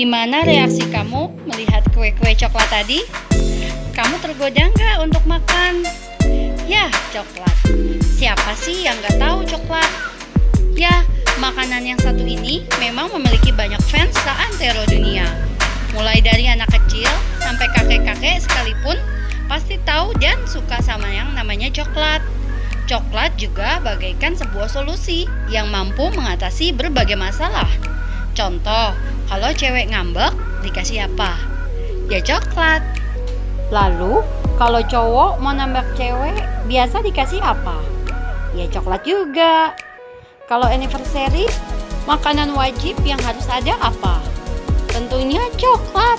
Gimana reaksi kamu melihat kue-kue coklat tadi? Kamu tergoda nggak untuk makan? Ya, coklat. Siapa sih yang nggak tahu coklat? Ya, makanan yang satu ini memang memiliki banyak fans seantero dunia. Mulai dari anak kecil sampai kakek-kakek sekalipun pasti tahu dan suka sama yang namanya coklat. Coklat juga bagaikan sebuah solusi yang mampu mengatasi berbagai masalah. Contoh, kalau cewek ngambek, dikasih apa? Ya coklat. Lalu, kalau cowok mau nambah cewek, biasa dikasih apa? Ya coklat juga. Kalau anniversary, makanan wajib yang harus ada apa? Tentunya coklat.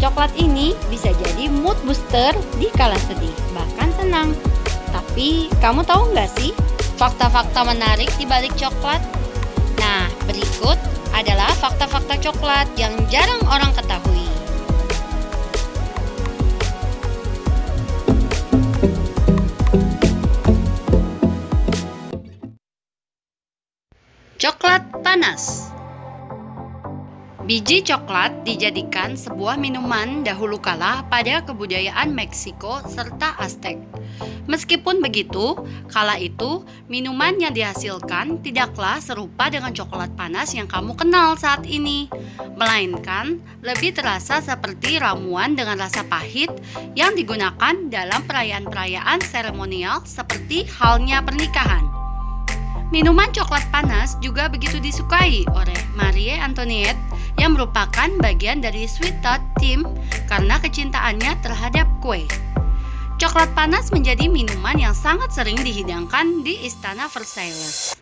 Coklat ini bisa jadi mood booster di kala sedih, bahkan senang. Tapi, kamu tahu nggak sih fakta-fakta menarik di balik coklat? Nah, berikut adalah fakta-fakta coklat yang jarang orang ketahui. Coklat panas Biji coklat dijadikan sebuah minuman dahulu kala pada kebudayaan Meksiko serta Aztec. Meskipun begitu, kala itu minuman yang dihasilkan tidaklah serupa dengan coklat panas yang kamu kenal saat ini, melainkan lebih terasa seperti ramuan dengan rasa pahit yang digunakan dalam perayaan-perayaan seremonial seperti halnya pernikahan. Minuman coklat panas juga begitu disukai oleh Marie Antoinette yang merupakan bagian dari Sweet Tart Team karena kecintaannya terhadap kue. Coklat panas menjadi minuman yang sangat sering dihidangkan di Istana Versailles.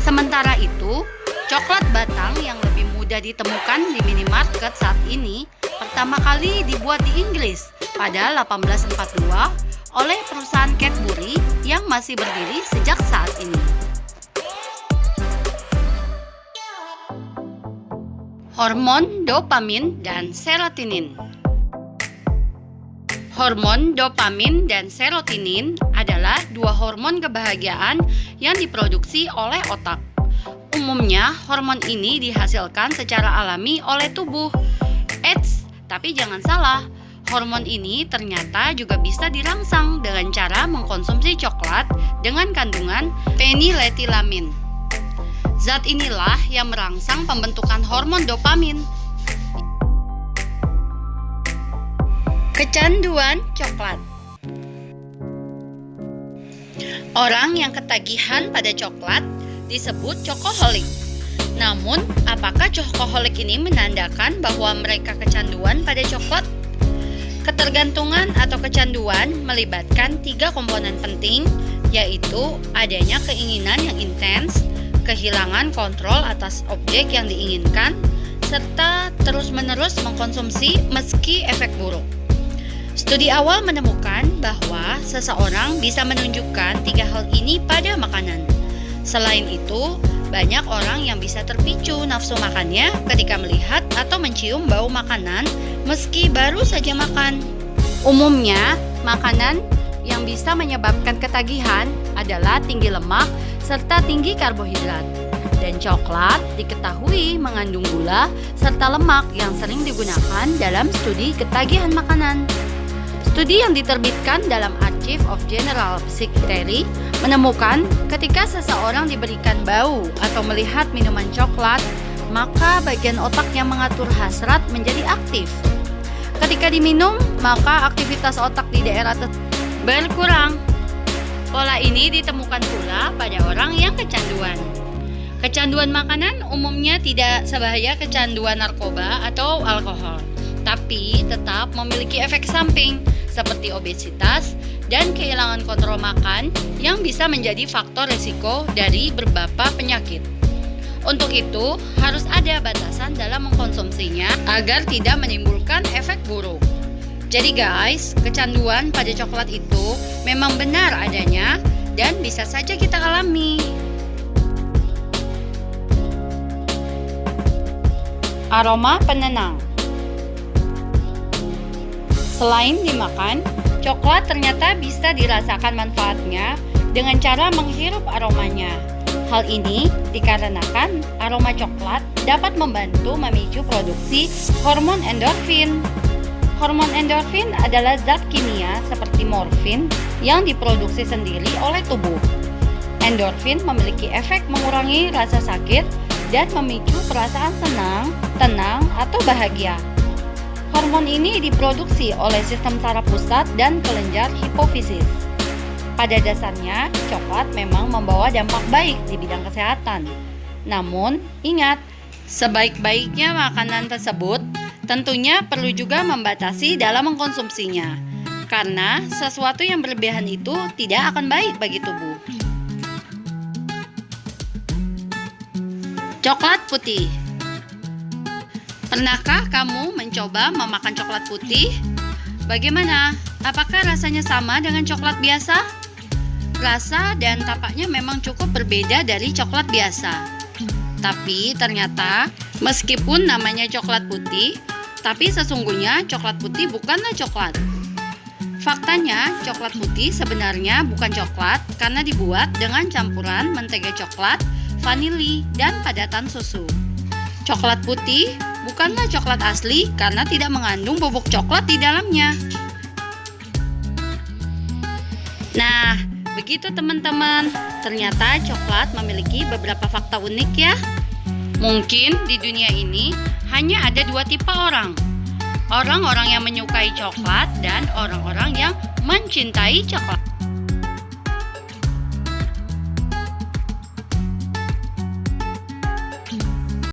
Sementara itu, coklat batang yang lebih mudah ditemukan di minimarket saat ini pertama kali dibuat di Inggris pada 1842 oleh perusahaan Cadbury yang masih berdiri sejak saat ini. Hormon dopamin dan serotonin. Hormon dopamin dan serotonin adalah dua hormon kebahagiaan yang diproduksi oleh otak. Umumnya, hormon ini dihasilkan secara alami oleh tubuh. Eits, tapi jangan salah, hormon ini ternyata juga bisa dirangsang dengan cara mengkonsumsi coklat dengan kandungan feniletilamin. Zat inilah yang merangsang pembentukan hormon dopamin. Kecanduan coklat Orang yang ketagihan pada coklat disebut cokoholik. Namun, apakah cokoholik ini menandakan bahwa mereka kecanduan pada coklat? Ketergantungan atau kecanduan melibatkan tiga komponen penting, yaitu adanya keinginan yang intens, kehilangan kontrol atas objek yang diinginkan, serta terus-menerus mengkonsumsi meski efek buruk. Studi awal menemukan bahwa seseorang bisa menunjukkan tiga hal ini pada makanan. Selain itu, banyak orang yang bisa terpicu nafsu makannya ketika melihat atau mencium bau makanan meski baru saja makan. Umumnya, makanan yang bisa menyebabkan ketagihan adalah tinggi lemak serta tinggi karbohidrat. Dan coklat diketahui mengandung gula serta lemak yang sering digunakan dalam studi ketagihan makanan. Studi yang diterbitkan dalam Archive of General Psychiatry menemukan ketika seseorang diberikan bau atau melihat minuman coklat, maka bagian otak yang mengatur hasrat menjadi aktif. Ketika diminum, maka aktivitas otak di daerah berkurang Pola ini ditemukan pula pada kecanduan. Kecanduan makanan umumnya tidak sebahaya kecanduan narkoba atau alkohol, tapi tetap memiliki efek samping seperti obesitas dan kehilangan kontrol makan yang bisa menjadi faktor resiko dari beberapa penyakit. Untuk itu, harus ada batasan dalam mengkonsumsinya agar tidak menimbulkan efek buruk. Jadi guys, kecanduan pada coklat itu memang benar adanya dan bisa saja kita alami. Aroma penenang Selain dimakan, coklat ternyata bisa dirasakan manfaatnya dengan cara menghirup aromanya. Hal ini dikarenakan aroma coklat dapat membantu memicu produksi hormon endorfin. Hormon endorfin adalah zat kimia seperti morfin yang diproduksi sendiri oleh tubuh. Endorfin memiliki efek mengurangi rasa sakit dan memicu perasaan senang, tenang, atau bahagia. Hormon ini diproduksi oleh sistem saraf pusat dan kelenjar hipofisis. Pada dasarnya, coklat memang membawa dampak baik di bidang kesehatan. Namun, ingat, sebaik-baiknya makanan tersebut tentunya perlu juga membatasi dalam mengkonsumsinya. Karena sesuatu yang berlebihan itu tidak akan baik bagi tubuh. Coklat putih Pernahkah kamu mencoba memakan coklat putih? Bagaimana? Apakah rasanya sama dengan coklat biasa? Rasa dan tampaknya memang cukup berbeda dari coklat biasa. Tapi ternyata meskipun namanya coklat putih, tapi sesungguhnya coklat putih bukanlah coklat. Faktanya, coklat putih sebenarnya bukan coklat karena dibuat dengan campuran mentega coklat, vanili, dan padatan susu. Coklat putih bukanlah coklat asli karena tidak mengandung bubuk coklat di dalamnya. Nah, Begitu teman-teman, ternyata coklat memiliki beberapa fakta unik ya. Mungkin di dunia ini hanya ada dua tipe orang. Orang-orang yang menyukai coklat dan orang-orang yang mencintai coklat.